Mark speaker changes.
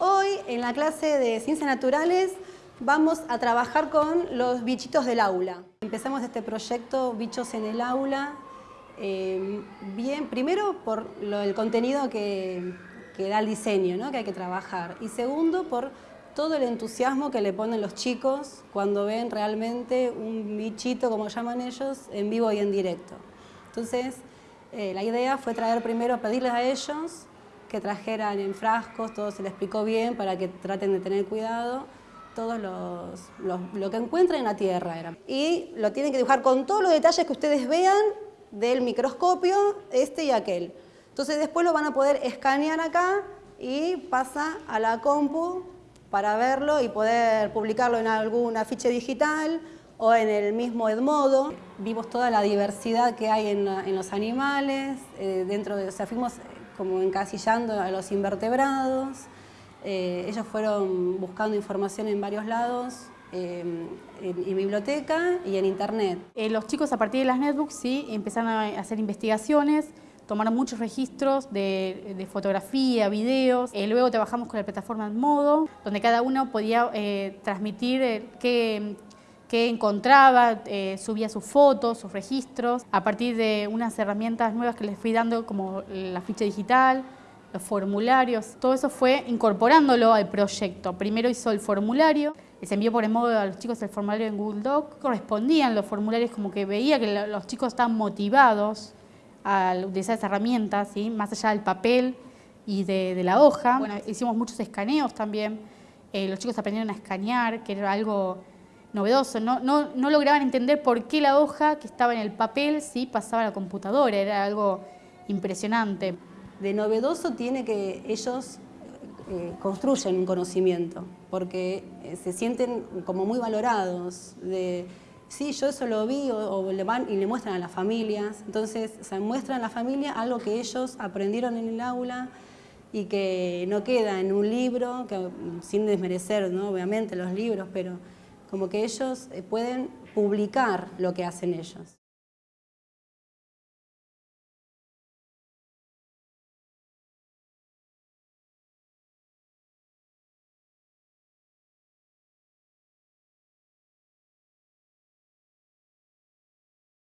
Speaker 1: Hoy en la clase de Ciencias Naturales vamos a trabajar con los bichitos del aula. Empezamos este proyecto Bichos en el Aula, eh, bien, primero por el contenido que, da el diseño, ¿no? que hay que trabajar, y segundo por todo el entusiasmo que le ponen los chicos cuando ven realmente un bichito, como llaman ellos, en vivo y en directo. Entonces, eh, la idea fue traer primero, pedirles a ellos que trajeran en frascos, todo se les explicó bien para que traten de tener cuidado, todo lo que encuentren en la tierra. Era. Y lo tienen que dibujar con todos los detalles que ustedes vean del microscopio, este y aquel. Entonces después lo van a poder escanear acá y pasa a la compu para verlo y poder publicarlo en alguna ficha digital o en el mismo Edmodo. Vimos toda la diversidad que hay en, los animales, eh, dentro de, o sea, fuimos como encasillando a los invertebrados. Eh, ellos fueron buscando información en varios lados, eh, en, biblioteca y en internet.
Speaker 2: Eh, los chicos a partir de las netbooks sí empezaron a hacer investigaciones, tomaron muchos registros de, fotografía, videos. luego trabajamos con la plataforma Modo, donde cada uno podía transmitir qué, qué encontraba, subía sus fotos, sus registros, a partir de unas herramientas nuevas que les fui dando como la ficha digital, los formularios, todo eso fue incorporándolo al proyecto. Primero hizo el formulario, les envió por el modo a los chicos el formulario en Google Doc, correspondían los formularios como que veía que los chicos estaban motivados a utilizar esas herramientas, ¿sí? más allá del papel y de, la hoja. Bueno, hicimos muchos escaneos también, eh, los chicos aprendieron a escanear, que era algo novedoso, no, no, no, lograban entender por qué la hoja que estaba en el papel sí pasaba a la computadora, era algo impresionante.
Speaker 1: De novedoso tiene que ellos eh, construyen un conocimiento, porque eh, se sienten como muy valorados, de sí, yo eso lo vi, o, le van y le muestran a las familias, entonces se muestran a la familia algo que ellos aprendieron en el aula, y que no queda en un libro, sin desmerecer ¿no? obviamente los libros, pero como que ellos eh, pueden publicar lo que hacen ellos.